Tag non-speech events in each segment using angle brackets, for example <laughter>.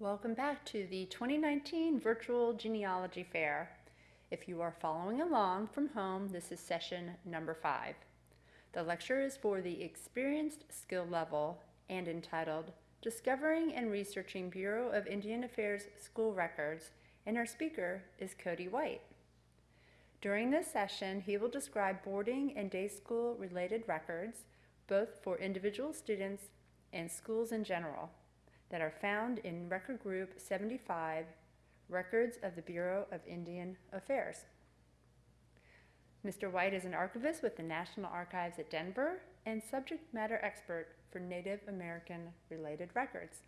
Welcome back to the 2019 Virtual Genealogy Fair. If you are following along from home, this is session number five. The lecture is for the experienced skill level and entitled Discovering and Researching Bureau of Indian Affairs School Records, and our speaker is Cody White. During this session, he will describe boarding and day school related records, both for individual students and schools in general, that are found in Record Group 75, Records of the Bureau of Indian Affairs. Mr. White is an archivist with the National Archives at Denver and subject matter expert for Native American related records.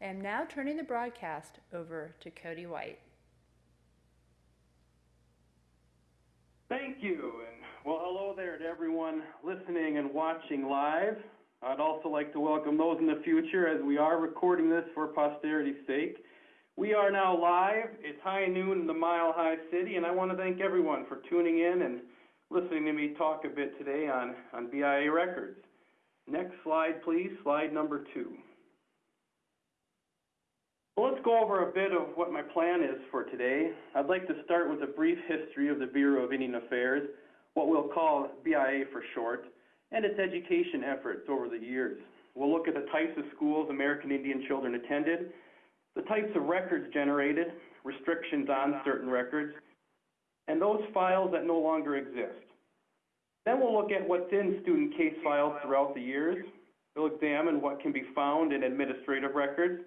I am now turning the broadcast over to Cody White. Thank you, and well, hello there to everyone listening and watching live. I'd also like to welcome those in the future as we are recording this for posterity's sake. We are now live. It's high noon in the Mile High City, and I want to thank everyone for tuning in and listening to me talk a bit today on, on BIA records. Next slide, please, slide number two. Well, let's go over a bit of what my plan is for today. I'd like to start with a brief history of the Bureau of Indian Affairs, what we'll call BIA for short, and its education efforts over the years. We'll look at the types of schools American Indian children attended, the types of records generated, restrictions on certain records, and those files that no longer exist. Then we'll look at what's in student case files throughout the years. We'll examine what can be found in administrative records,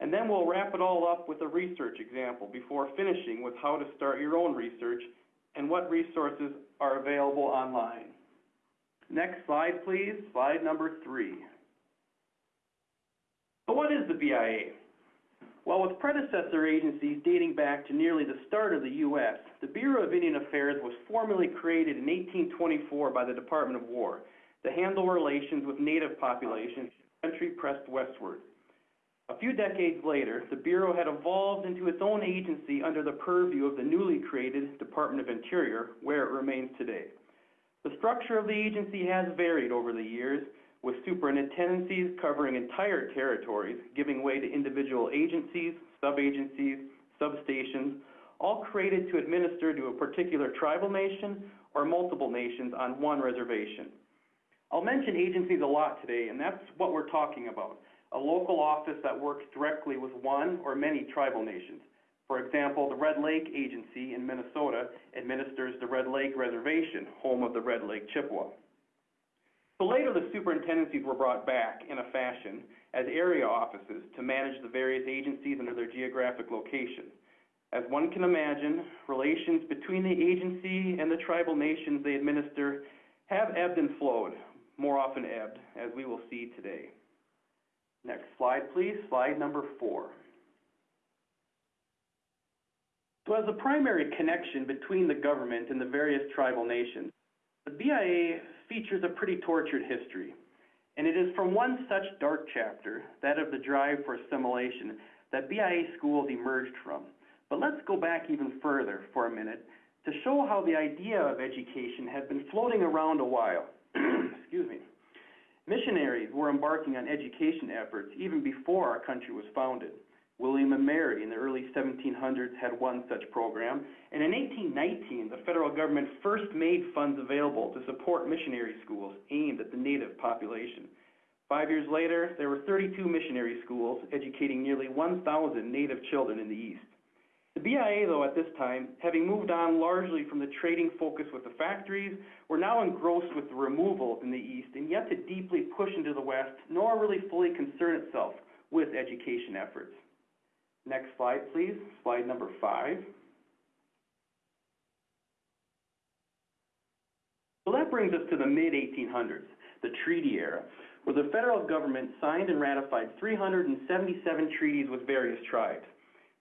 and then we'll wrap it all up with a research example before finishing with how to start your own research and what resources are available online. Next slide, please. Slide number three. So what is the BIA? Well, with predecessor agencies dating back to nearly the start of the U.S., the Bureau of Indian Affairs was formally created in 1824 by the Department of War to handle relations with native populations as the country pressed westward. A few decades later, the Bureau had evolved into its own agency under the purview of the newly created Department of Interior, where it remains today. The structure of the agency has varied over the years, with superintendencies covering entire territories, giving way to individual agencies, sub-agencies, substations, all created to administer to a particular tribal nation or multiple nations on one reservation. I'll mention agencies a lot today, and that's what we're talking about a local office that works directly with one or many tribal nations. For example, the Red Lake Agency in Minnesota administers the Red Lake Reservation, home of the Red Lake Chippewa. So later the superintendencies were brought back in a fashion as area offices to manage the various agencies under their geographic location. As one can imagine, relations between the agency and the tribal nations they administer have ebbed and flowed, more often ebbed, as we will see today. Next slide, please. Slide number four. So as a primary connection between the government and the various tribal nations, the BIA features a pretty tortured history. And it is from one such dark chapter, that of the drive for assimilation, that BIA schools emerged from. But let's go back even further for a minute to show how the idea of education had been floating around a while. <clears throat> Excuse me. Missionaries were embarking on education efforts even before our country was founded. William and Mary in the early 1700s had one such program, and in 1819 the federal government first made funds available to support missionary schools aimed at the native population. Five years later, there were 32 missionary schools educating nearly 1,000 native children in the East. The BIA, though, at this time, having moved on largely from the trading focus with the factories, were now engrossed with the removals in the East and yet to deeply push into the West, nor really fully concern itself with education efforts. Next slide, please. Slide number five. So that brings us to the mid-1800s, the treaty era, where the federal government signed and ratified 377 treaties with various tribes.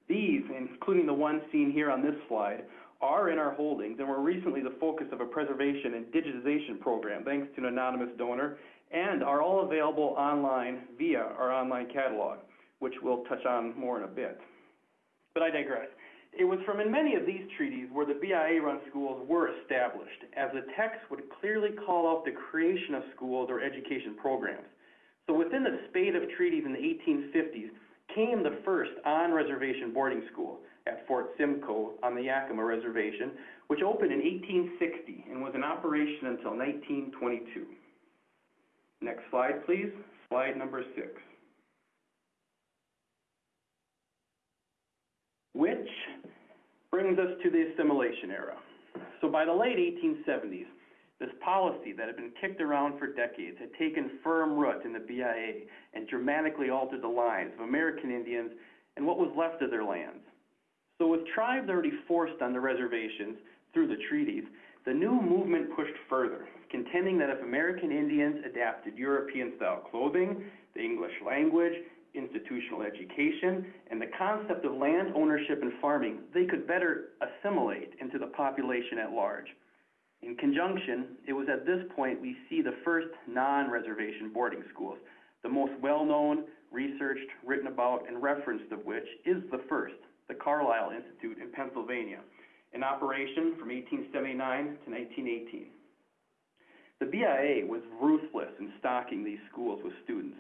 These, including the one seen here on this slide, are in our holdings and were recently the focus of a preservation and digitization program thanks to an anonymous donor and are all available online via our online catalog, which we'll touch on more in a bit. But I digress. It was from in many of these treaties where the BIA-run schools were established, as the text would clearly call out the creation of schools or education programs. So within the spate of treaties in the eighteen fifties came the first on-reservation boarding school at Fort Simcoe on the Yakima Reservation, which opened in eighteen sixty and was in operation until nineteen twenty-two. Next slide, please. Slide number six. Which brings us to the assimilation era. So by the late eighteen seventies, this policy that had been kicked around for decades had taken firm root in the BIA and dramatically altered the lives of American Indians and what was left of their lands. So with tribes already forced on the reservations through the treaties, the new movement pushed further, contending that if American Indians adapted European-style clothing, the English language, institutional education, and the concept of land ownership and farming, they could better assimilate into the population at large. In conjunction, it was at this point we see the first non-reservation boarding schools, the most well-known, researched, written about, and referenced of which is the first, the Carlisle Institute in Pennsylvania, in operation from 1879 to 1918. The BIA was ruthless in stocking these schools with students,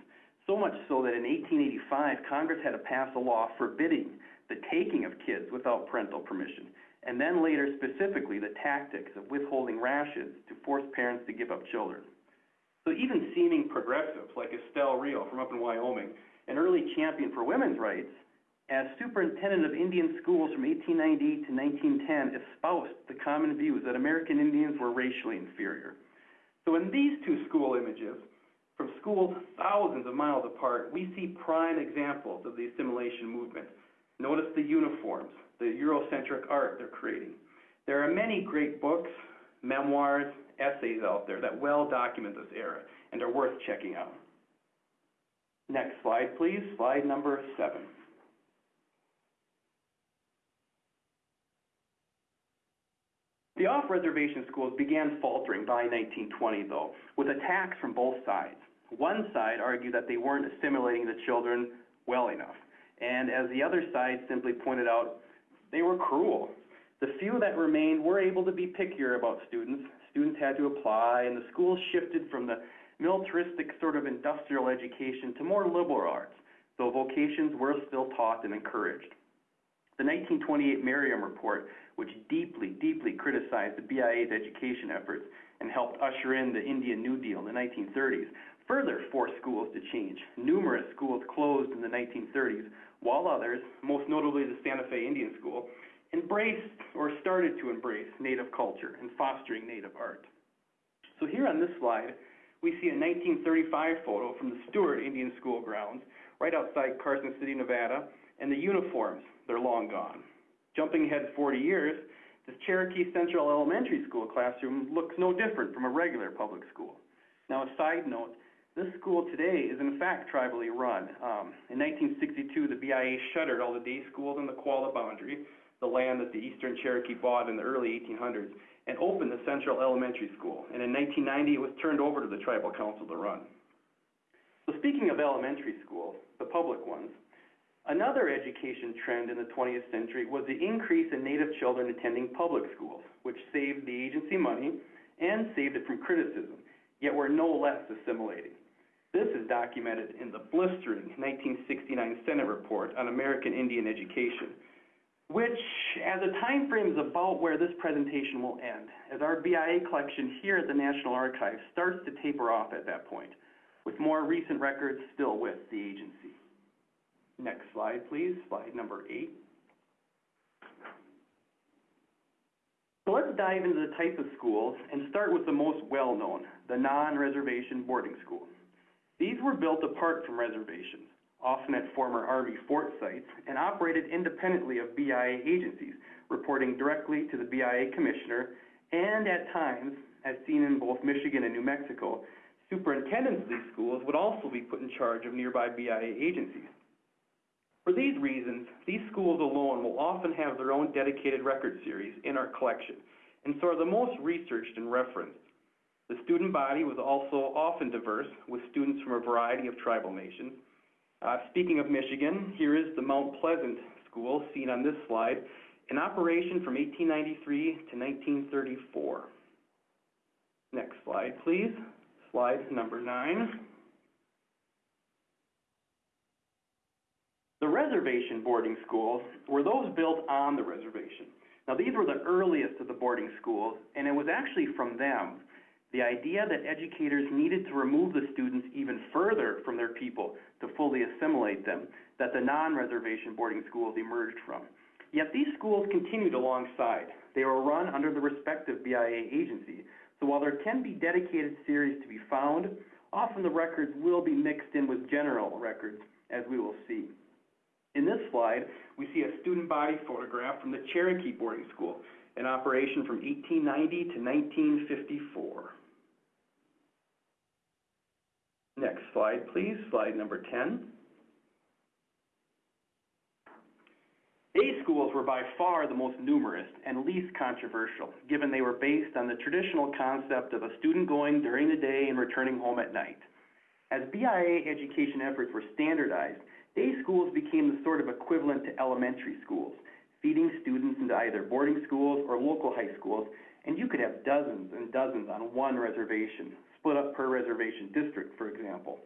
so much so that in 1885, Congress had to pass a law forbidding the taking of kids without parental permission, and then later specifically the tactics of withholding rations to force parents to give up children. So even seeming progressives like Estelle Reel from up in Wyoming, an early champion for women's rights, as superintendent of Indian schools from 1898 to 1910, espoused the common views that American Indians were racially inferior. So in these two school images, from schools thousands of miles apart, we see prime examples of the assimilation movement. Notice the uniforms, the Eurocentric art they're creating. There are many great books, memoirs, essays out there that well document this era and are worth checking out. Next slide, please. Slide number seven. The off-reservation schools began faltering by 1920, though, with attacks from both sides. One side argued that they weren't assimilating the children well enough, and as the other side simply pointed out, they were cruel. The few that remained were able to be pickier about students. Students had to apply, and the schools shifted from the militaristic sort of industrial education to more liberal arts, though vocations were still taught and encouraged. The 1928 Merriam Report, which deeply, deeply criticized the BIA's education efforts and helped usher in the Indian New Deal in the 1930s, further forced schools to change. Numerous schools closed in the 1930s, while others, most notably the Santa Fe Indian School, embraced or started to embrace Native culture and fostering Native art. So here on this slide, we see a 1935 photo from the Stewart Indian School grounds, right outside Carson City, Nevada, and the uniforms, they're long gone. Jumping ahead 40 years, this Cherokee Central Elementary School classroom looks no different from a regular public school. Now, a side note, this school today is in fact tribally run. Um, in 1962, the BIA shuttered all the day schools in the Qualla boundary, the land that the Eastern Cherokee bought in the early 1800s, and opened the Central Elementary School. And in 1990, it was turned over to the Tribal Council to run. So speaking of elementary schools, the public ones, another education trend in the 20th century was the increase in Native children attending public schools, which saved the agency money and saved it from criticism, yet were no less assimilating. This is documented in the blistering 1969 Senate report on American Indian education, which, as a time frame, is about where this presentation will end, as our BIA collection here at the National Archives starts to taper off at that point, with more recent records still with the agency. Next slide, please, slide number eight. So let's dive into the type of schools and start with the most well-known, the non-reservation boarding school. These were built apart from reservations, often at former Army fort sites, and operated independently of BIA agencies, reporting directly to the BIA commissioner, and at times, as seen in both Michigan and New Mexico, superintendents of these schools would also be put in charge of nearby BIA agencies. For these reasons, these schools alone will often have their own dedicated record series in our collection, and so are the most researched and referenced. The student body was also often diverse, with students from a variety of tribal nations. Uh, speaking of Michigan, here is the Mount Pleasant School, seen on this slide, in operation from 1893 to 1934. Next slide, please. Slide number nine. Reservation boarding schools were those built on the reservation. Now, these were the earliest of the boarding schools, and it was actually from them the idea that educators needed to remove the students even further from their people to fully assimilate them that the non-reservation boarding schools emerged from. Yet these schools continued alongside. They were run under the respective BIA agency. So while there can be dedicated series to be found, often the records will be mixed in with general records, as we will see. In this slide, we see a student body photograph from the Cherokee Boarding School, in operation from 1890 to 1954. Next slide, please, slide number 10. Day schools were by far the most numerous and least controversial, given they were based on the traditional concept of a student going during the day and returning home at night. As BIA education efforts were standardized, day schools became the sort of equivalent to elementary schools, feeding students into either boarding schools or local high schools, and you could have dozens and dozens on one reservation, split up per reservation district, for example.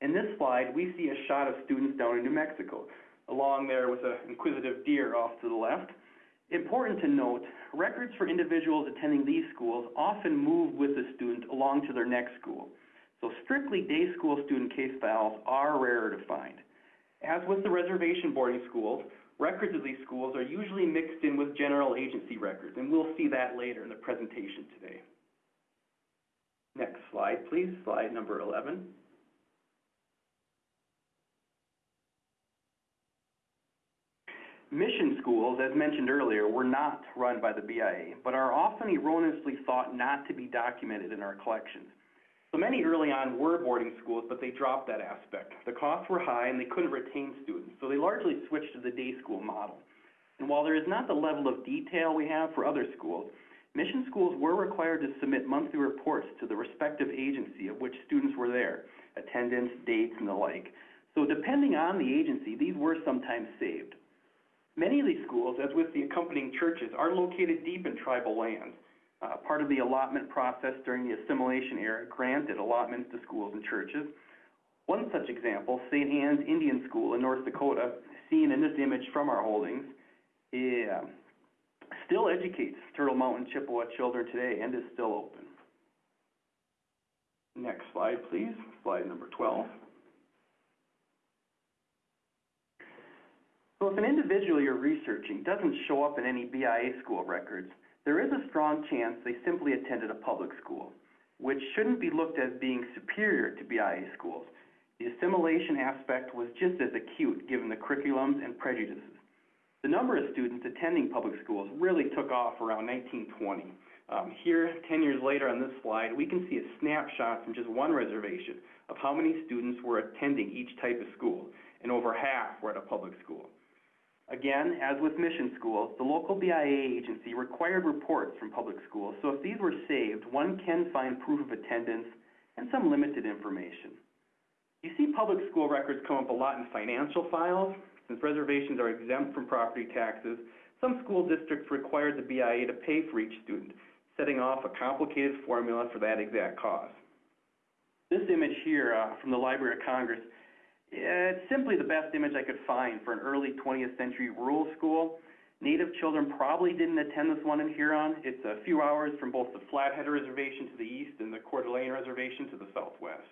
In this slide, we see a shot of students down in New Mexico, along there with an inquisitive deer off to the left. Important to note, records for individuals attending these schools often move with the student along to their next school. So strictly day school student case files are rarer to find. As with the reservation boarding schools, records of these schools are usually mixed in with general agency records, and we'll see that later in the presentation today. Next slide, please, slide number 11. Mission schools, as mentioned earlier, were not run by the BIA, but are often erroneously thought not to be documented in our collections. So many early on were boarding schools, but they dropped that aspect. The costs were high and they couldn't retain students, so they largely switched to the day school model. And while there is not the level of detail we have for other schools, mission schools were required to submit monthly reports to the respective agency of which students were there, attendance, dates, and the like. So depending on the agency, these were sometimes saved. Many of these schools, as with the accompanying churches, are located deep in tribal lands. Uh, part of the allotment process during the assimilation era granted allotments to schools and churches. One such example, St. Anne's Indian School in North Dakota, seen in this image from our holdings, yeah, still educates Turtle Mountain Chippewa children today and is still open. Next slide, please. Slide number 12. So if an individual you're researching doesn't show up in any BIA school records, there is a strong chance they simply attended a public school, which shouldn't be looked as being superior to BIA schools. The assimilation aspect was just as acute given the curriculums and prejudices. The number of students attending public schools really took off around 1920. Um, here, 10 years later on this slide, we can see a snapshot from just one reservation of how many students were attending each type of school, and over half were at a public school. Again, as with mission schools, the local BIA agency required reports from public schools, so if these were saved, one can find proof of attendance and some limited information. You see public school records come up a lot in financial files. Since reservations are exempt from property taxes, some school districts required the BIA to pay for each student, setting off a complicated formula for that exact cost. This image here uh, from the Library of Congress it's simply the best image I could find for an early 20th century rural school. Native children probably didn't attend this one in Heron. It's a few hours from both the Flathead Reservation to the east and the Coeur d'Alene Reservation to the southwest.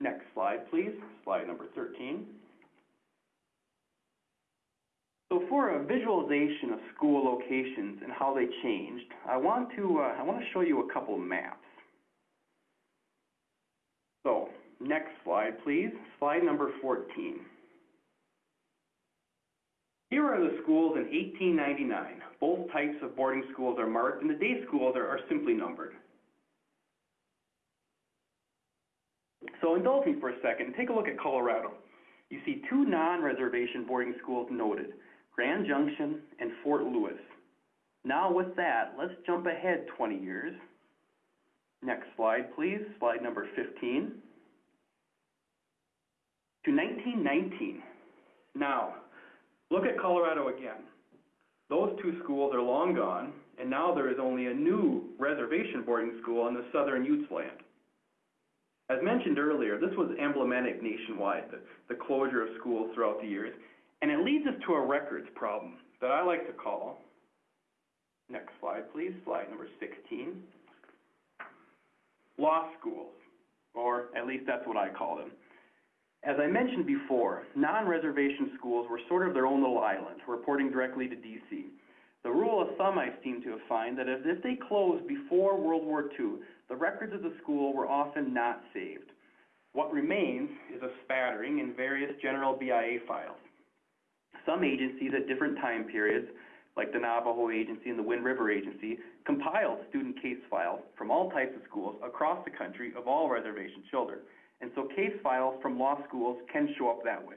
Next slide, please. Slide number 13. So for a visualization of school locations and how they changed, I want to, uh, I want to show you a couple maps. So Next slide, please. Slide number 14. Here are the schools in 1899. Both types of boarding schools are marked, and the day schools are, are simply numbered. So indulge me for a second and take a look at Colorado. You see two non-reservation boarding schools noted, Grand Junction and Fort Lewis. Now with that, let's jump ahead 20 years. Next slide, please. Slide number 15 to 1919. Now, look at Colorado again. Those two schools are long gone, and now there is only a new reservation boarding school on the southern Utes land. As mentioned earlier, this was emblematic nationwide, the, the closure of schools throughout the years, and it leads us to a records problem that I like to call, next slide please, slide number sixteen, lost schools, or at least that's what I call them. As I mentioned before, non-reservation schools were sort of their own little island, reporting directly to DC. The rule of thumb I seem to have found that if they closed before World War II, the records of the school were often not saved. What remains is a spattering in various general BIA files. Some agencies at different time periods, like the Navajo Agency and the Wind River Agency, compiled student case files from all types of schools across the country of all reservation children. And so case files from lost schools can show up that way.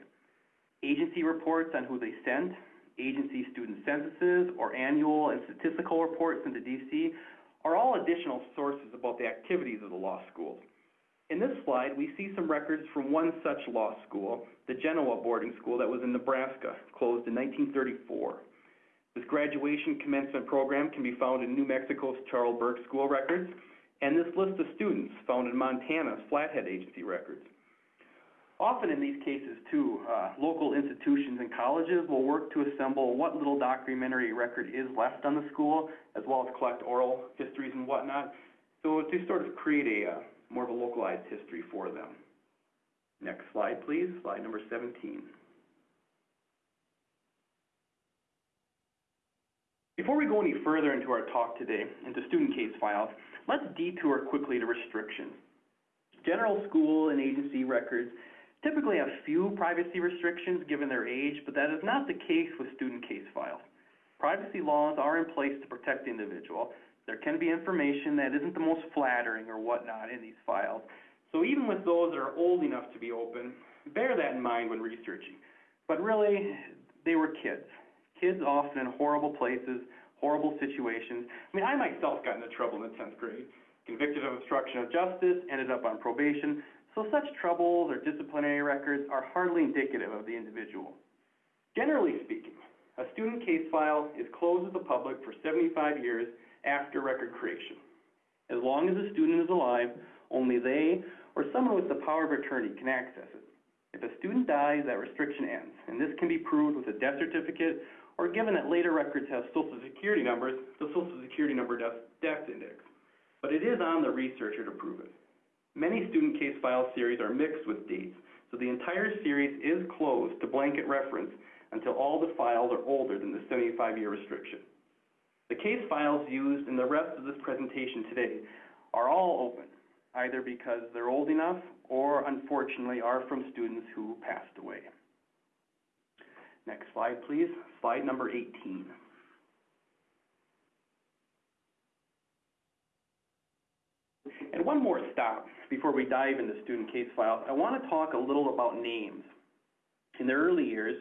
Agency reports on who they sent, agency student censuses, or annual and statistical reports into DC are all additional sources about the activities of the lost schools. In this slide, we see some records from one such lost school, the Genoa boarding school that was in Nebraska, closed in 1934. This graduation commencement program can be found in New Mexico's Charles Burke School records, and this list of students found in Montana's Flathead Agency records. Often in these cases, too, uh, local institutions and colleges will work to assemble what little documentary record is left on the school, as well as collect oral histories and whatnot, so to sort of create a uh, more of a localized history for them. Next slide, please, slide number 17. Before we go any further into our talk today, into student case files, let's detour quickly to restrictions. General school and agency records typically have few privacy restrictions given their age, but that is not the case with student case files. Privacy laws are in place to protect the individual. There can be information that isn't the most flattering or whatnot in these files. So even with those that are old enough to be open, bear that in mind when researching. But really, they were kids. Kids often in horrible places, horrible situations. I mean, I myself got into trouble in the 10th grade, convicted of obstruction of justice, ended up on probation. So such troubles or disciplinary records are hardly indicative of the individual. Generally speaking, a student case file is closed to the public for 75 years after record creation. As long as the student is alive, only they or someone with the power of attorney can access it. If a student dies, that restriction ends, and this can be proved with a death certificate or given that later records have social security numbers, the social security number death, index. But it is on the researcher to prove it. Many student case file series are mixed with dates, so the entire series is closed to blanket reference until all the files are older than the 75-year restriction. The case files used in the rest of this presentation today are all open, either because they're old enough or unfortunately are from students who passed away. Next slide, please. Slide number 18. And one more stop before we dive into student case files. I want to talk a little about names. In the early years,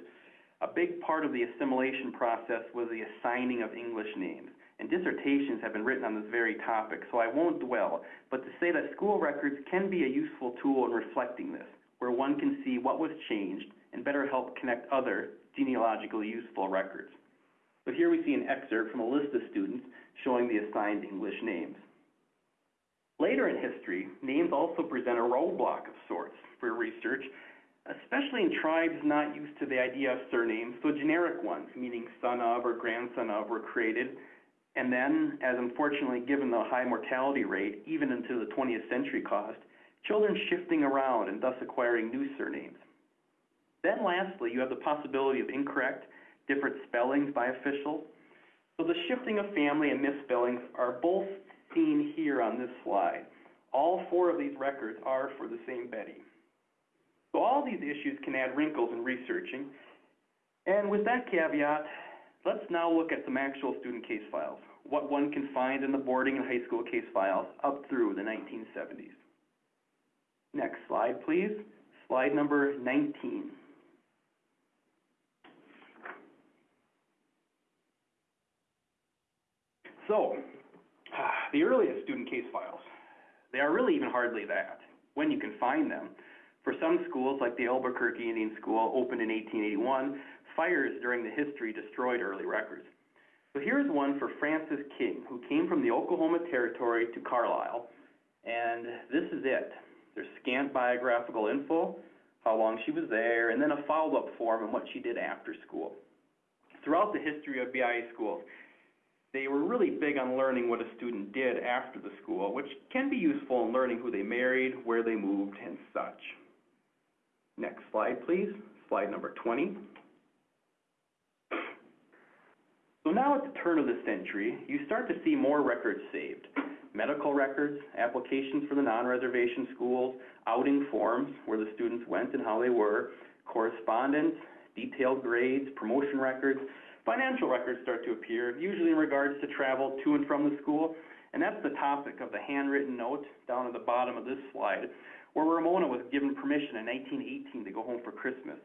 a big part of the assimilation process was the assigning of English names, and dissertations have been written on this very topic, so I won't dwell, but to say that school records can be a useful tool in reflecting this, where one can see what was changed and better help connect other genealogically useful records. But here we see an excerpt from a list of students showing the assigned English names. Later in history, names also present a roadblock of sorts for research, especially in tribes not used to the idea of surnames, so generic ones, meaning son of or grandson of, were created. And then, as unfortunately given the high mortality rate, even into the 20th century caused, children shifting around and thus acquiring new surnames. Then lastly, you have the possibility of incorrect, different spellings by officials. So the shifting of family and misspellings are both seen here on this slide. All four of these records are for the same Betty. So all these issues can add wrinkles in researching. And with that caveat, let's now look at some actual student case files, what one can find in the boarding and high school case files up through the 1970s. Next slide, please. Slide number 19. So, ah, the earliest student case files, they are really even hardly that, when you can find them. For some schools, like the Albuquerque Indian School, opened in 1881, fires during the history destroyed early records. So here's one for Francis King, who came from the Oklahoma Territory to Carlisle, and this is it. There's scant biographical info, how long she was there, and then a follow-up form on what she did after school. Throughout the history of BIA schools, they were really big on learning what a student did after the school, which can be useful in learning who they married, where they moved, and such. Next slide, please. Slide number 20. So now at the turn of the century, you start to see more records saved. Medical records, applications for the non-reservation schools, outing forms where the students went and how they were, correspondence, detailed grades, promotion records, financial records start to appear, usually in regards to travel to and from the school. And that's the topic of the handwritten note down at the bottom of this slide, where Ramona was given permission in 1918 to go home for Christmas.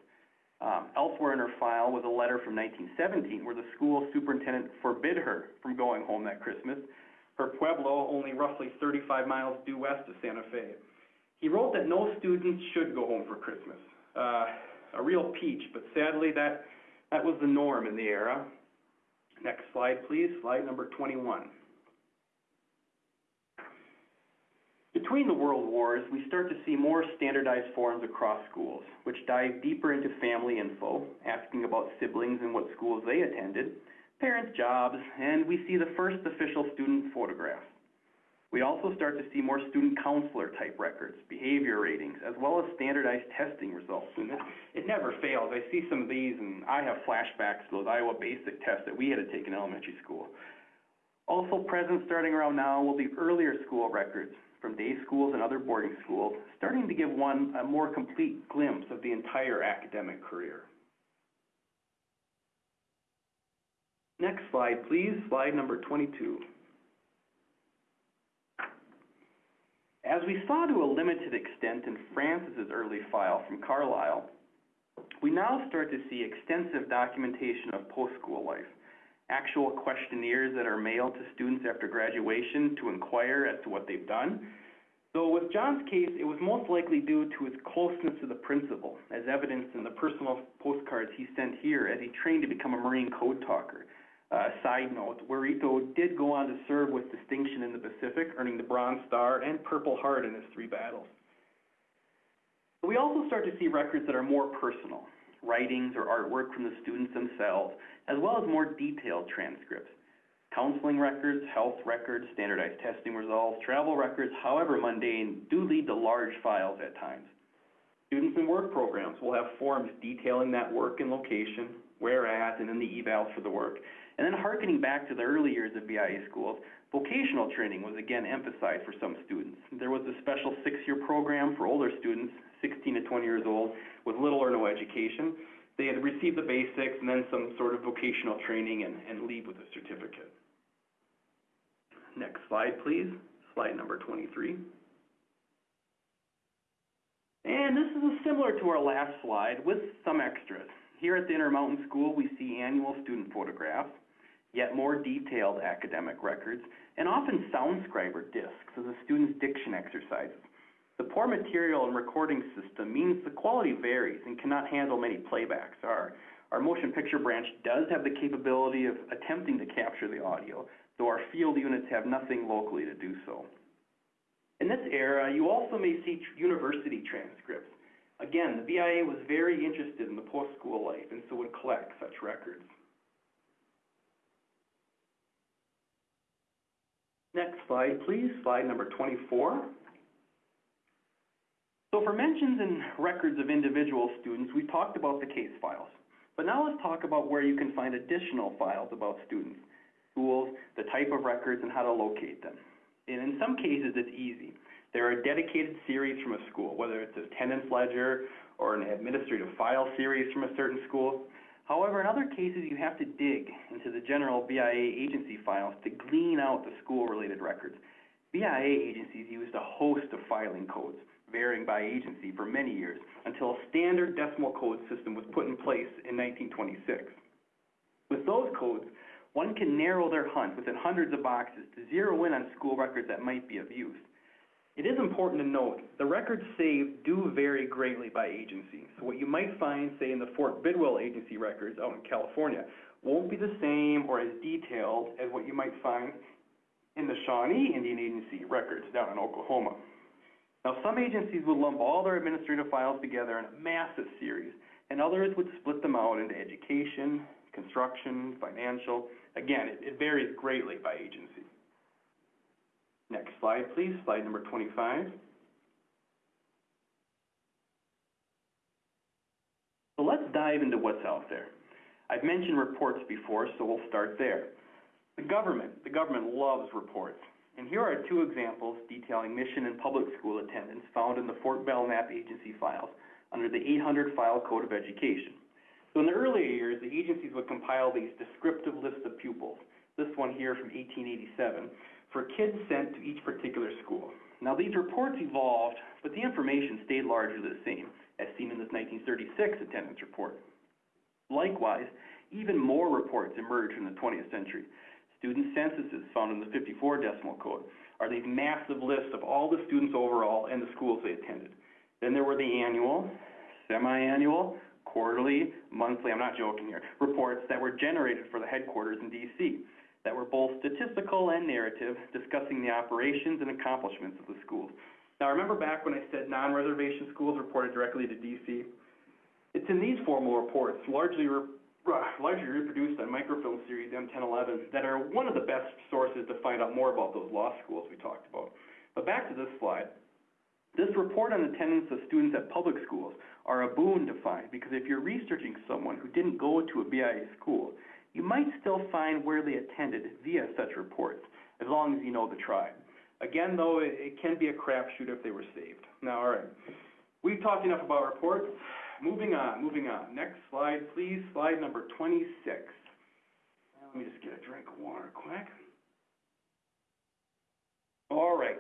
Um, elsewhere in her file was a letter from 1917 where the school superintendent forbid her from going home that Christmas. Her pueblo, only roughly 35 miles due west of Santa Fe. He wrote that no students should go home for Christmas. Uh, a real peach, but sadly that, that was the norm in the era. Next slide, please. Slide number 21. Between the world wars, we start to see more standardized forms across schools, which dive deeper into family info, asking about siblings and what schools they attended, parents' jobs, and we see the first official student photographs. We also start to see more student counselor type records, behavior ratings, as well as standardized testing results. And it, it never fails. I see some of these and I have flashbacks to those Iowa basic tests that we had to take in elementary school. Also present starting around now will be earlier school records from day schools and other boarding schools, starting to give one a more complete glimpse of the entire academic career. Next slide, please. Slide number 22. As we saw to a limited extent in Francis's early file from Carlisle, we now start to see extensive documentation of post-school life, actual questionnaires that are mailed to students after graduation to inquire as to what they've done. So with John's case, it was most likely due to his closeness to the principal, as evidenced in the personal postcards he sent here as he trained to become a Marine code talker. Uh, side note, Warito did go on to serve with distinction in the Pacific, earning the Bronze Star and Purple Heart in his three battles. We also start to see records that are more personal, writings or artwork from the students themselves, as well as more detailed transcripts. Counseling records, health records, standardized testing results, travel records, however mundane, do lead to large files at times. Students in work programs will have forms detailing that work and location, where at, and then the evals for the work. And then harkening back to the early years of BIA schools, vocational training was again emphasized for some students. There was a special six-year program for older students, 16 to 20 years old, with little or no education. They had received the basics and then some sort of vocational training and, and leave with a certificate. Next slide, please. Slide number 23. And this is similar to our last slide with some extras. Here at the Intermountain School, we see annual student photographs, yet more detailed academic records, and often SoundScriber discs of the students' diction exercises. The poor material and recording system means the quality varies and cannot handle many playbacks. Our, our motion picture branch does have the capability of attempting to capture the audio, though our field units have nothing locally to do so. In this era, you also may see university transcripts. Again, the BIA was very interested in the post-school life and so would collect such records. Next slide, please. Slide number 24. So for mentions and records of individual students, we talked about the case files. But now let's talk about where you can find additional files about students, schools, the type of records, and how to locate them. And in some cases, it's easy. There are dedicated series from a school, whether it's a attendance ledger or an administrative file series from a certain school. However, in other cases, you have to dig into the general BIA agency files to glean out the school-related records. BIA agencies used a host of filing codes, varying by agency for many years, until a standard decimal code system was put in place in 1926. With those codes, one can narrow their hunt within hundreds of boxes to zero in on school records that might be of use. It is important to note, the records saved do vary greatly by agency. So what you might find, say, in the Fort Bidwell agency records out in California, won't be the same or as detailed as what you might find in the Shawnee Indian Agency records down in Oklahoma. Now, some agencies would lump all their administrative files together in a massive series, and others would split them out into education, construction, financial. Again, it, it varies greatly by agency. Next slide, please, slide number twenty-five. So let's dive into what's out there. I've mentioned reports before, so we'll start there. The government, the government loves reports. And here are two examples detailing mission and public school attendance found in the Fort Belknap agency files under the 800 File Code of Education. So in the earlier years, the agencies would compile these descriptive lists of pupils, this one here from 1887, for kids sent to each particular school. Now these reports evolved, but the information stayed largely the same, as seen in this 1936 attendance report. Likewise, even more reports emerged in the 20th century. Student censuses found in the 54 decimal code are these massive lists of all the students overall and the schools they attended. Then there were the annual, semi-annual, quarterly, monthly, I'm not joking here, reports that were generated for the headquarters in DC that were both statistical and narrative, discussing the operations and accomplishments of the schools. Now, remember back when I said non-reservation schools reported directly to DC? It's in these formal reports, largely re uh, largely reproduced on microfilm series M1011, that are one of the best sources to find out more about those lost schools we talked about. But back to this slide. This report on attendance of students at public schools are a boon to find because if you're researching someone who didn't go to a BIA school, you might still find where they attended via such reports, as long as you know the tribe. Again, though, it, it can be a crapshoot if they were saved. Now, all right, we've talked enough about reports. Moving on, moving on. Next slide, please. Slide number 26. Let me just get a drink of water quick. All right.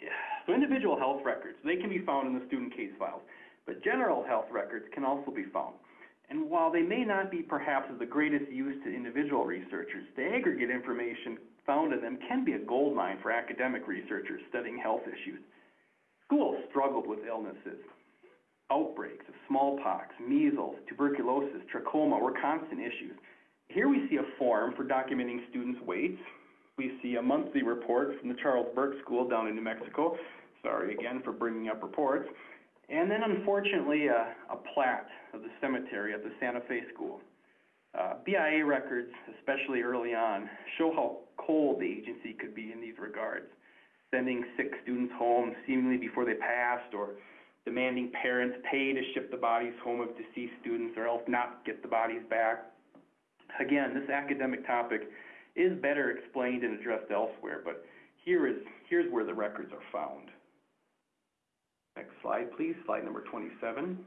Yeah. So individual health records, they can be found in the student case files, but general health records can also be found. And while they may not be perhaps of the greatest use to individual researchers, the aggregate information found in them can be a goldmine for academic researchers studying health issues. Schools struggled with illnesses. Outbreaks of smallpox, measles, tuberculosis, trachoma were constant issues. Here we see a form for documenting students' weights. We see a monthly report from the Charles Burke School down in New Mexico. Sorry again for bringing up reports. And then unfortunately, a, a plat of the cemetery at the Santa Fe School. Uh, BIA records, especially early on, show how cold the agency could be in these regards, sending sick students home seemingly before they passed or demanding parents pay to ship the bodies home of deceased students or else not get the bodies back. Again, this academic topic is better explained and addressed elsewhere, but here is, here's where the records are found. Next slide, please, slide number 27.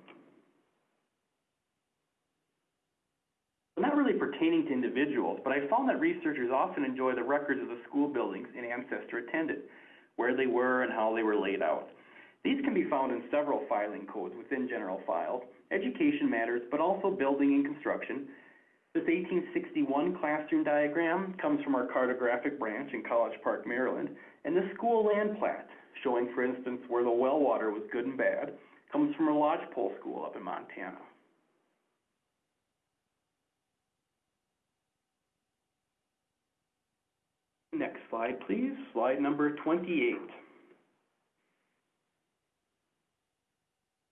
Not really pertaining to individuals, but I found that researchers often enjoy the records of the school buildings an ancestor attended, where they were and how they were laid out. These can be found in several filing codes within general files, education matters, but also building and construction. This 1861 classroom diagram comes from our cartographic branch in College Park, Maryland, and the school land plat, showing, for instance, where the well water was good and bad, comes from a lodgepole school up in Montana. Next slide, please. Slide number 28.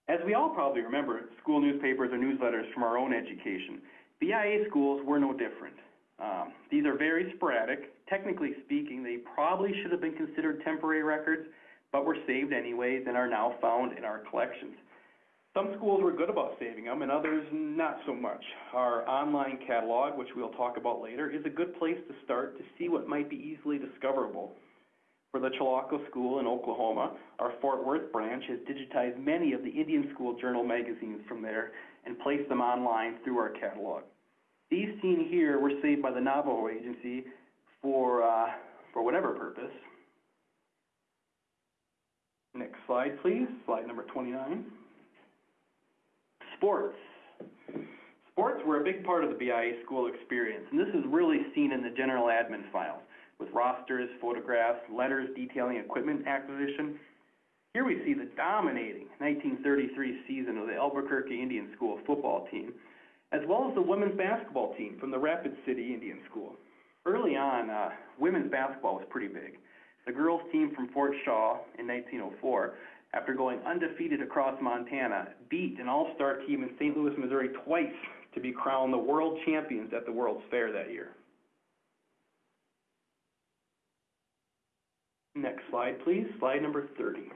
As we all probably remember, school newspapers or newsletters from our own education, BIA schools were no different. Um, these are very sporadic. Technically speaking, they probably should have been considered temporary records, but were saved anyways and are now found in our collections. Some schools were good about saving them and others not so much. Our online catalog, which we'll talk about later, is a good place to start to see what might be easily discoverable. For the Chilocco School in Oklahoma, our Fort Worth branch has digitized many of the Indian School Journal magazines from there and placed them online through our catalog. These seen here were saved by the Navajo Agency for, uh, for whatever purpose. Next slide, please. Slide number 29. Sports. Sports were a big part of the BIA school experience, and this is really seen in the general admin files, with rosters, photographs, letters detailing equipment acquisition. Here we see the dominating 1933 season of the Albuquerque Indian School football team, as well as the women's basketball team from the Rapid City Indian School. Early on, uh, women's basketball was pretty big. The girls team from Fort Shaw in 1904 after going undefeated across Montana, beat an all-star team in St. Louis, Missouri twice to be crowned the world champions at the World's Fair that year. Next slide, please. Slide number 30.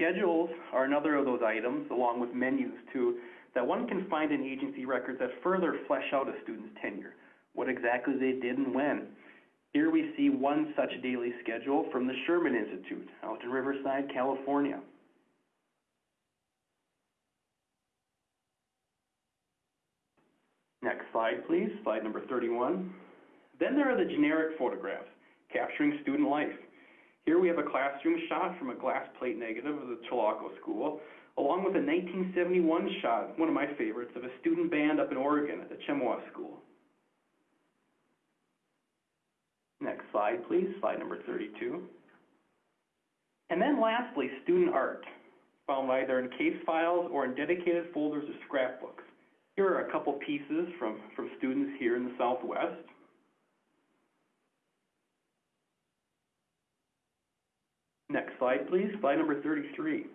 Schedules are another of those items, along with menus too, that one can find in agency records that further flesh out a student's tenure, what exactly they did and when. Here we see one such daily schedule from the Sherman Institute out in Riverside, California. Next slide, please. Slide number 31. Then there are the generic photographs capturing student life. Here we have a classroom shot from a glass plate negative of the Chilocco School, along with a 1971 shot, one of my favorites, of a student band up in Oregon at the Chemawa School. Next slide, please, slide number 32. And then lastly, student art, found either in case files or in dedicated folders or scrapbooks. Here are a couple pieces from, from students here in the Southwest. Next slide, please, slide number 33.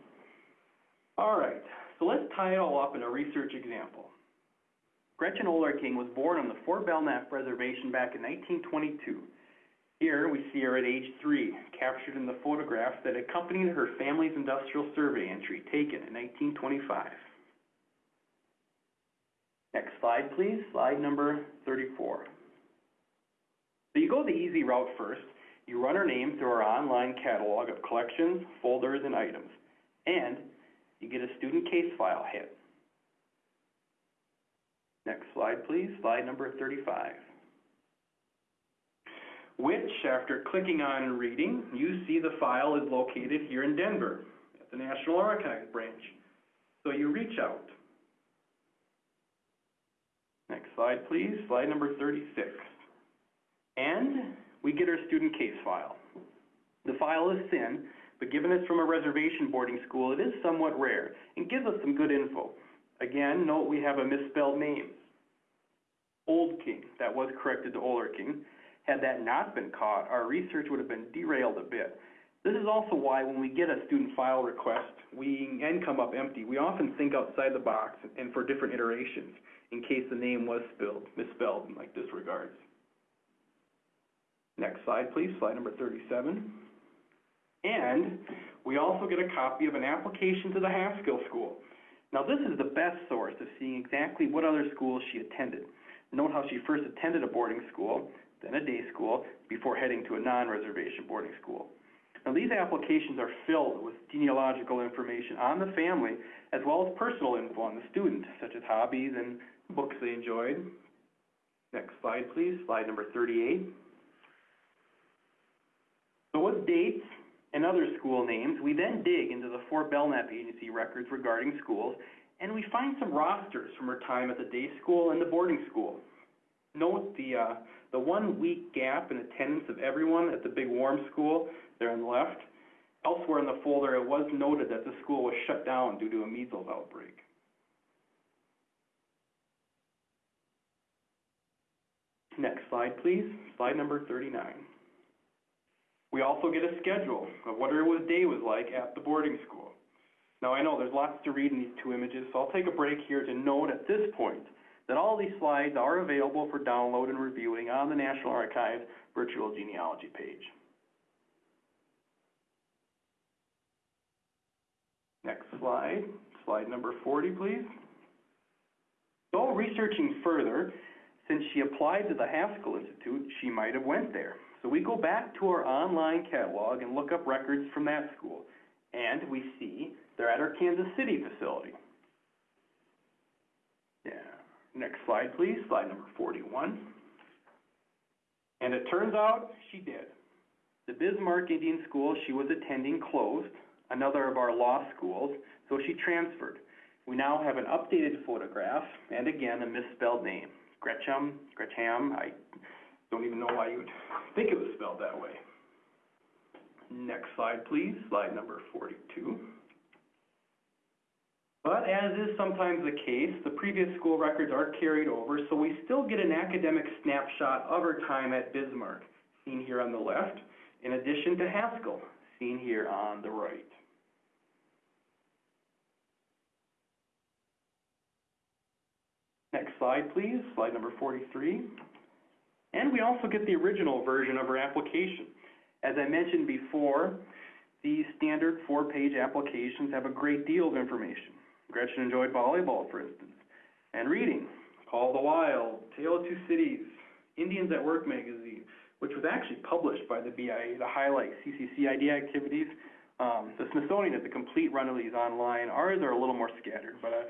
All right, so let's tie it all up in a research example. Gretchen Olerking was born on the Fort Belknap Reservation back in 1922. Here we see her at age three, captured in the photograph that accompanied her family's industrial survey entry taken in 1925. Next slide, please, slide number 34. So you go the easy route first. You run her name through our online catalog of collections, folders, and items, and you get a student case file hit. Next slide, please, slide number 35 which, after clicking on and reading, you see the file is located here in Denver at the National Archives branch. So you reach out. Next slide, please, slide number 36. And we get our student case file. The file is thin, but given it's from a reservation boarding school, it is somewhat rare and gives us some good info. Again, note we have a misspelled name. Old King, that was corrected to Oler King. Had that not been caught, our research would have been derailed a bit. This is also why when we get a student file request, we, and come up empty, we often think outside the box and for different iterations, in case the name was spelled, misspelled like disregards. Next slide, please, slide number 37. And we also get a copy of an application to the Haskell School. Now this is the best source of seeing exactly what other schools she attended. Note how she first attended a boarding school, then a day school, before heading to a non-reservation boarding school. Now, these applications are filled with genealogical information on the family, as well as personal info on the student, such as hobbies and books they enjoyed. Next slide, please, slide number 38. So with dates and other school names, we then dig into the Fort Belknap Agency records regarding schools, and we find some rosters from her time at the day school and the boarding school. Note the, uh, the one week gap in attendance of everyone at the big warm school there on the left. Elsewhere in the folder, it was noted that the school was shut down due to a measles outbreak. Next slide, please. Slide number 39. We also get a schedule of what her day was like at the boarding school. Now, I know there's lots to read in these two images, so I'll take a break here to note at this point that all these slides are available for download and reviewing on the National Archives virtual genealogy page. Next slide, slide number 40, please. So researching further, since she applied to the Haskell Institute, she might have went there. So we go back to our online catalog and look up records from that school. And we see they're at our Kansas City facility. Yeah. Next slide, please. Slide number 41. And it turns out she did. The Bismarck Indian School she was attending closed, another of our lost schools, so she transferred. We now have an updated photograph and again a misspelled name. Gretcham, Gretcham, I don't even know why you would <laughs> think it was spelled that way. Next slide, please. Slide number 42. But as is sometimes the case, the previous school records are carried over, so we still get an academic snapshot of her time at Bismarck, seen here on the left, in addition to Haskell, seen here on the right. Next slide, please. Slide number 43. And we also get the original version of her application. As I mentioned before, these standard four-page applications have a great deal of information. Gretchen enjoyed volleyball, for instance, and reading, Call the Wild, Tale of Two Cities, Indians at Work magazine, which was actually published by the BIA to highlight CCCID activities. Um, the Smithsonian has a complete run of these online. Ours are a little more scattered, but uh,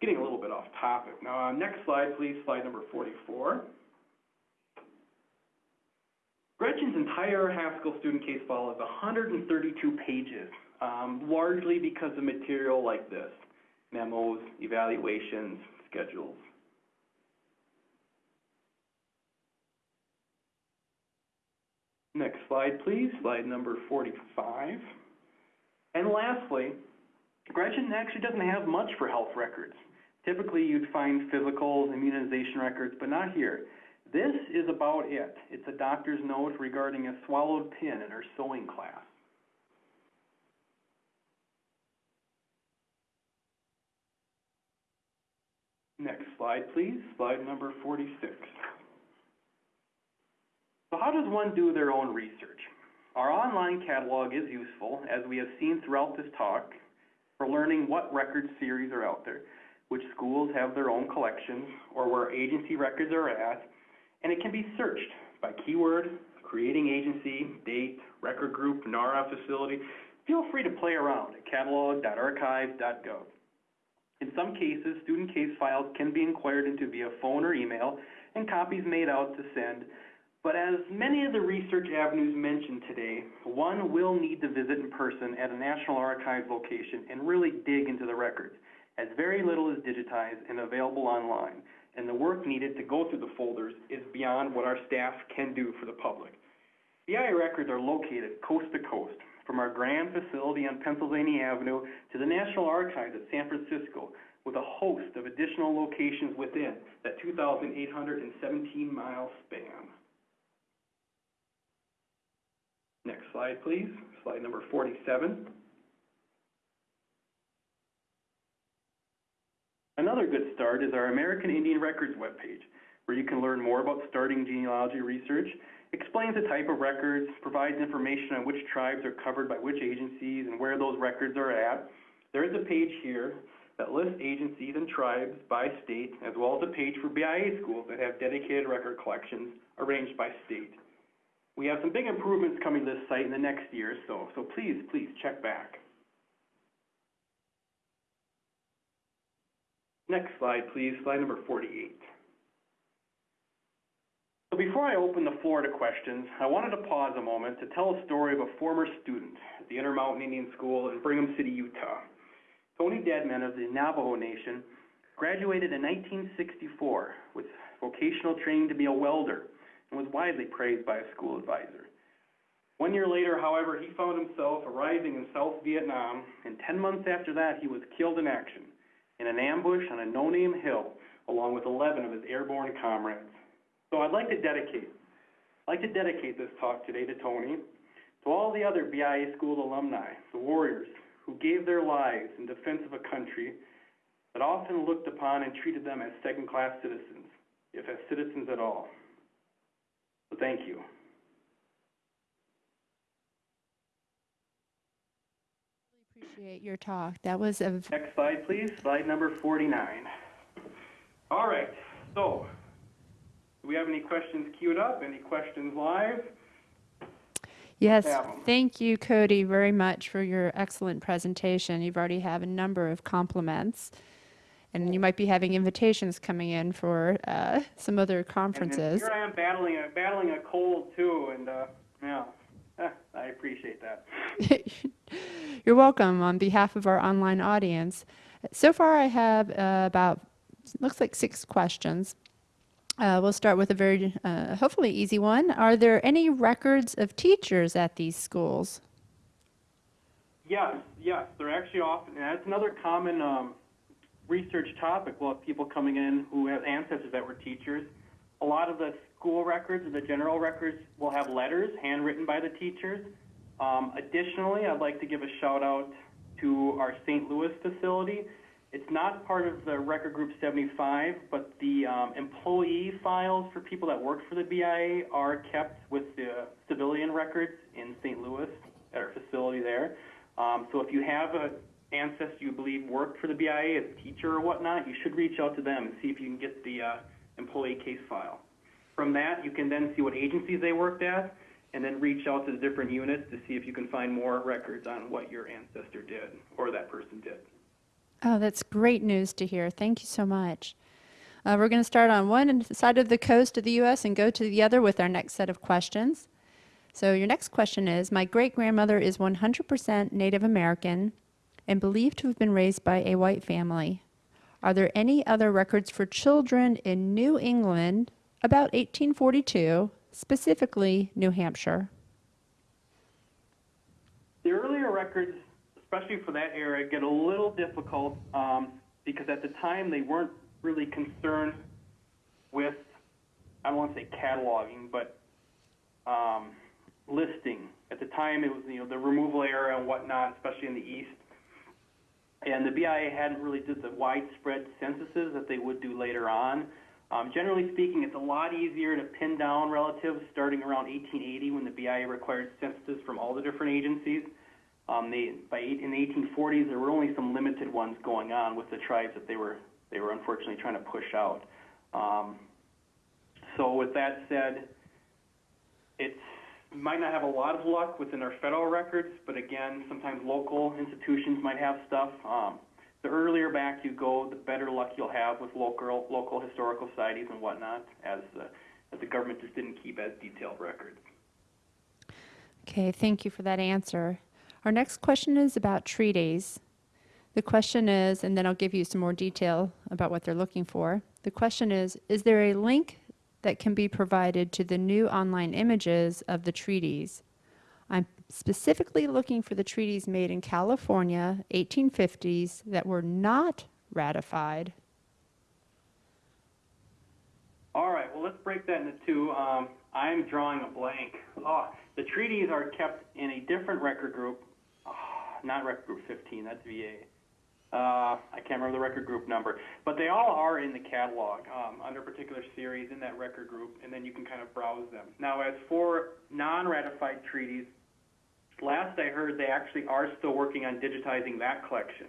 getting a little bit off topic. Now, uh, next slide, please, slide number forty-four. Gretchen's entire Haskell student case file is hundred and thirty-two pages, um, largely because of material like this, memos, evaluations, schedules. Next slide, please, slide number forty-five. And lastly, Gretchen actually doesn't have much for health records. Typically, you'd find physicals, immunization records, but not here. This is about it. It's a doctor's note regarding a swallowed pin in her sewing class. Next slide, please. Slide number forty-six. So how does one do their own research? Our online catalog is useful, as we have seen throughout this talk, for learning what record series are out there, which schools have their own collections, or where agency records are at, and it can be searched by keyword, creating agency, date, record group, NARA facility. Feel free to play around at catalog.archive.gov. In some cases, student case files can be inquired into via phone or email, and copies made out to send. But as many of the research avenues mentioned today, one will need to visit in person at a National Archives location and really dig into the records, as very little is digitized and available online, and the work needed to go through the folders is beyond what our staff can do for the public. BIA records are located coast to coast, from our grand facility on Pennsylvania Avenue to the National Archives at San Francisco, with a host of additional locations within that 2,817 mile span. Next slide, please. Slide number 47. Another good start is our American Indian Records webpage, where you can learn more about starting genealogy research, explains the type of records, provides information on which tribes are covered by which agencies and where those records are at. There is a page here that lists agencies and tribes by state, as well as a page for BIA schools that have dedicated record collections arranged by state. We have some big improvements coming to this site in the next year or so, so please, please check back. Next slide, please, slide number 48. So before I open the floor to questions, I wanted to pause a moment to tell a story of a former student at the Intermountain Indian School in Brigham City, Utah. Tony Deadman of the Navajo Nation graduated in 1964 with vocational training to be a welder and was widely praised by a school advisor. One year later, however, he found himself arriving in South Vietnam, and 10 months after that, he was killed in action in an ambush on a no-name hill, along with 11 of his airborne comrades. So I'd like to dedicate, I'd like to dedicate this talk today to Tony, to all the other BIA school alumni, the warriors who gave their lives in defense of a country that often looked upon and treated them as second-class citizens, if as citizens at all. So thank you. Appreciate your talk. That was a Next slide, please. Slide number 49. All right, so do we have any questions queued up? Any questions live? Yes, thank you, Cody, very much for your excellent presentation. You've already have a number of compliments, and you might be having invitations coming in for uh, some other conferences. here I am battling a, battling a cold too, and uh, yeah, <laughs> I appreciate that. <laughs> You're welcome on behalf of our online audience. So far, I have uh, about looks like six questions. Uh, we'll start with a very uh, hopefully easy one. Are there any records of teachers at these schools? Yes, yes, they're actually often, that's another common um, research topic. We'll have people coming in who have ancestors that were teachers. A lot of the school records or the general records will have letters handwritten by the teachers. Um, additionally, I'd like to give a shout out to our St. Louis facility. It's not part of the record group seventy-five, but the, um, employee files for people that work for the BIA are kept with the civilian records in St. Louis at our facility there. Um, so if you have a ancestor you believe worked for the BIA as a teacher or whatnot, you should reach out to them and see if you can get the, uh, employee case file. From that, you can then see what agencies they worked at, and then reach out to the different units to see if you can find more records on what your ancestor did, or that person did. Oh, that's great news to hear. Thank you so much. Uh, we're going to start on one side of the coast of the U.S. and go to the other with our next set of questions. So, your next question is My great grandmother is 100% Native American and believed to have been raised by a white family. Are there any other records for children in New England about 1842, specifically New Hampshire? The earlier records, especially for that era, get a little difficult um, because at the time they weren't really concerned with, I don't want to say cataloging, but um, listing. At the time, it was you know the removal era and whatnot, especially in the east. And the BIA hadn't really did the widespread censuses that they would do later on. Um, generally speaking, it's a lot easier to pin down relatives starting around 1880 when the BIA required censuses from all the different agencies. Um, they, by eight, in the 1840s, there were only some limited ones going on with the tribes that they were they were unfortunately trying to push out. Um, so with that said, it might not have a lot of luck within our federal records, but again, sometimes local institutions might have stuff. Um, the earlier back you go, the better luck you'll have with local local historical societies and whatnot, as uh, as the government just didn't keep as detailed records. Okay, thank you for that answer. Our next question is about treaties. The question is, and then I'll give you some more detail about what they're looking for. The question is Is there a link that can be provided to the new online images of the treaties? I'm specifically looking for the treaties made in California, 1850s, that were not ratified. All right, well, let's break that into two. Um, I'm drawing a blank. Oh, the treaties are kept in a different record group, not record group 15, that's VA. Uh, I can't remember the record group number, but they all are in the catalog um, under a particular series in that record group, and then you can kind of browse them. Now, as for non-ratified treaties, last I heard they actually are still working on digitizing that collection.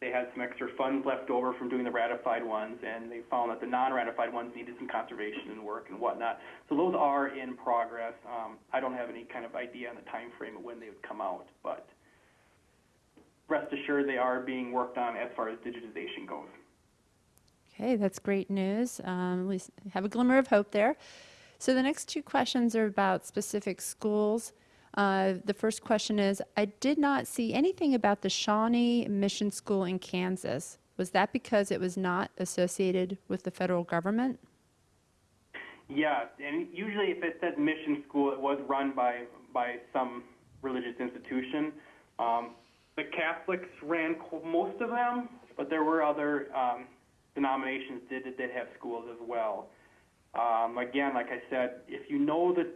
They had some extra funds left over from doing the ratified ones, and they found that the non-ratified ones needed some conservation and work and whatnot. So those are in progress. Um, I don't have any kind of idea on the time frame of when they would come out, but rest assured they are being worked on as far as digitization goes. Okay, that's great news. Um, at least have a glimmer of hope there. So the next two questions are about specific schools. Uh, the first question is I did not see anything about the Shawnee Mission School in Kansas. Was that because it was not associated with the federal government? Yeah, and usually if it said mission school, it was run by by some religious institution. Um, the Catholics ran most of them, but there were other um, denominations did did have schools as well. Um, again, like I said, if you know the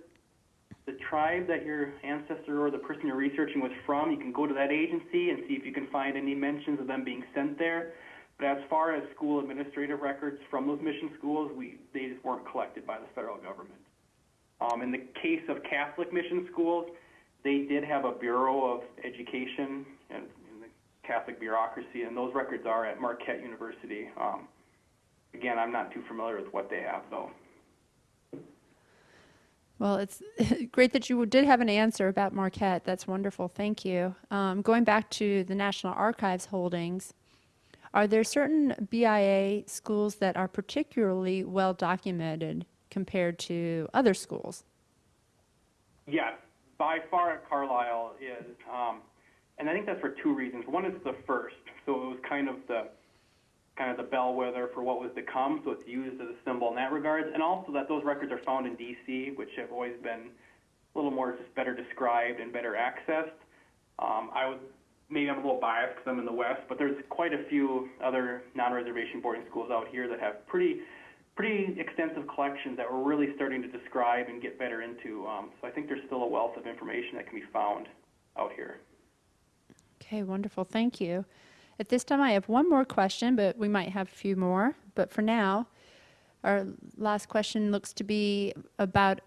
the tribe that your ancestor or the person you're researching was from, you can go to that agency and see if you can find any mentions of them being sent there. But as far as school administrative records from those mission schools, we they just weren't collected by the federal government. Um, in the case of Catholic mission schools, they did have a Bureau of Education and, and the Catholic bureaucracy, and those records are at Marquette University. Um, again, I'm not too familiar with what they have, though. Well, it's <laughs> great that you did have an answer about Marquette. That's wonderful. Thank you. Um, going back to the National Archives holdings, are there certain BIA schools that are particularly well documented compared to other schools? Yes, by far Carlisle is, um, and I think that's for two reasons. One is the first, so it was kind of the kind of the bellwether for what was to come, so it's used as a symbol in that regards, and also that those records are found in D.C., which have always been a little more just better described and better accessed. Um, I was maybe I'm a little biased because I'm in the West, but there's quite a few other non-reservation boarding schools out here that have pretty pretty extensive collections that we're really starting to describe and get better into. Um, so I think there's still a wealth of information that can be found out here. Okay, wonderful. Thank you. At this time, I have one more question, but we might have a few more. But for now, our last question looks to be about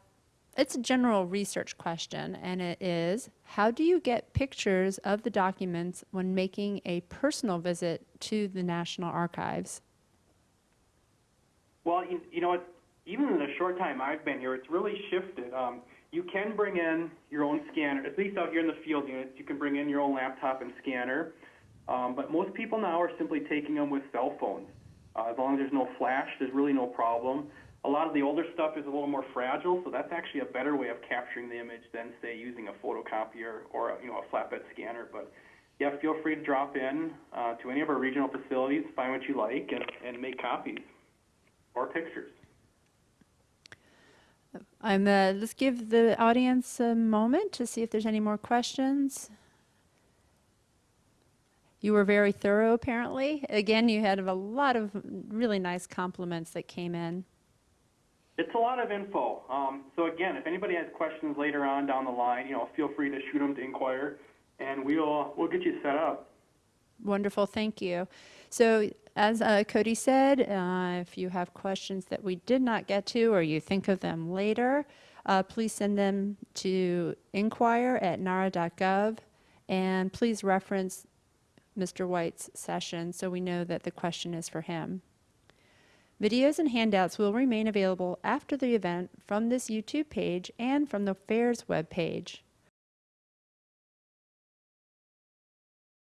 it's a general research question, and it is How do you get pictures of the documents when making a personal visit to the National Archives? Well, you, you know what? Even in the short time I've been here, it's really shifted. Um, you can bring in your own scanner, at least out here in the field units, you can bring in your own laptop and scanner. Um, but most people now are simply taking them with cell phones. Uh, as long as there's no flash, there's really no problem. A lot of the older stuff is a little more fragile, so that's actually a better way of capturing the image than, say, using a photocopier or a, you know a flatbed scanner. But yeah, feel free to drop in uh, to any of our regional facilities, find what you like, and, and make copies or pictures. Um, uh, let's give the audience a moment to see if there's any more questions. You were very thorough, apparently. Again, you had a lot of really nice compliments that came in. It's a lot of info. Um, so again, if anybody has questions later on down the line, you know, feel free to shoot them to Inquire, and we'll we'll get you set up. Wonderful, thank you. So, as uh, Cody said, uh, if you have questions that we did not get to or you think of them later, uh, please send them to inquire at nara.gov and please reference Mr. White's session so we know that the question is for him. Videos and handouts will remain available after the event from this YouTube page and from the fair's webpage.